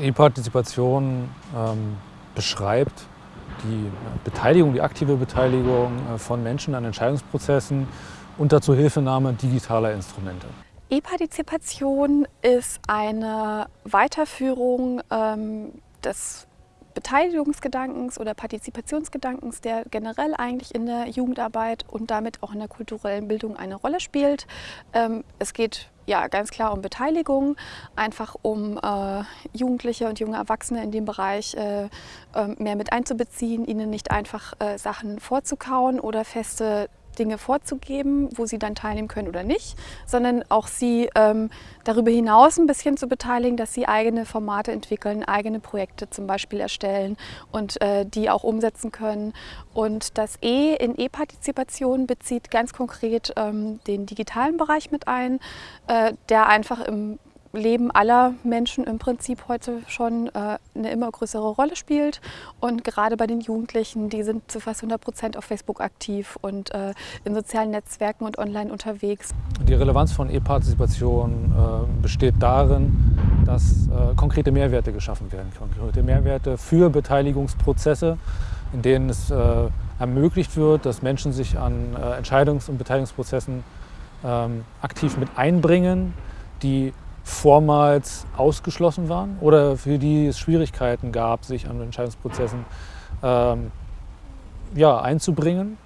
E-Partizipation ähm, beschreibt die Beteiligung, die aktive Beteiligung äh, von Menschen an Entscheidungsprozessen unter Zuhilfenahme digitaler Instrumente. E-Partizipation ist eine Weiterführung ähm, des Beteiligungsgedankens oder Partizipationsgedankens, der generell eigentlich in der Jugendarbeit und damit auch in der kulturellen Bildung eine Rolle spielt. Ähm, es geht ja ganz klar um Beteiligung, einfach um äh, Jugendliche und junge Erwachsene in dem Bereich äh, äh, mehr mit einzubeziehen, ihnen nicht einfach äh, Sachen vorzukauen oder feste Dinge vorzugeben, wo sie dann teilnehmen können oder nicht, sondern auch sie ähm, darüber hinaus ein bisschen zu beteiligen, dass sie eigene Formate entwickeln, eigene Projekte zum Beispiel erstellen und äh, die auch umsetzen können. Und das E in E-Partizipation bezieht ganz konkret ähm, den digitalen Bereich mit ein, äh, der einfach im Leben aller Menschen im Prinzip heute schon äh, eine immer größere Rolle spielt. Und gerade bei den Jugendlichen, die sind zu fast 100 Prozent auf Facebook aktiv und äh, in sozialen Netzwerken und online unterwegs. Die Relevanz von E-Partizipation äh, besteht darin, dass äh, konkrete Mehrwerte geschaffen werden. Konkrete Mehrwerte für Beteiligungsprozesse, in denen es äh, ermöglicht wird, dass Menschen sich an äh, Entscheidungs- und Beteiligungsprozessen ähm, aktiv mit einbringen, die vormals ausgeschlossen waren oder für die es Schwierigkeiten gab, sich an Entscheidungsprozessen ähm, ja, einzubringen.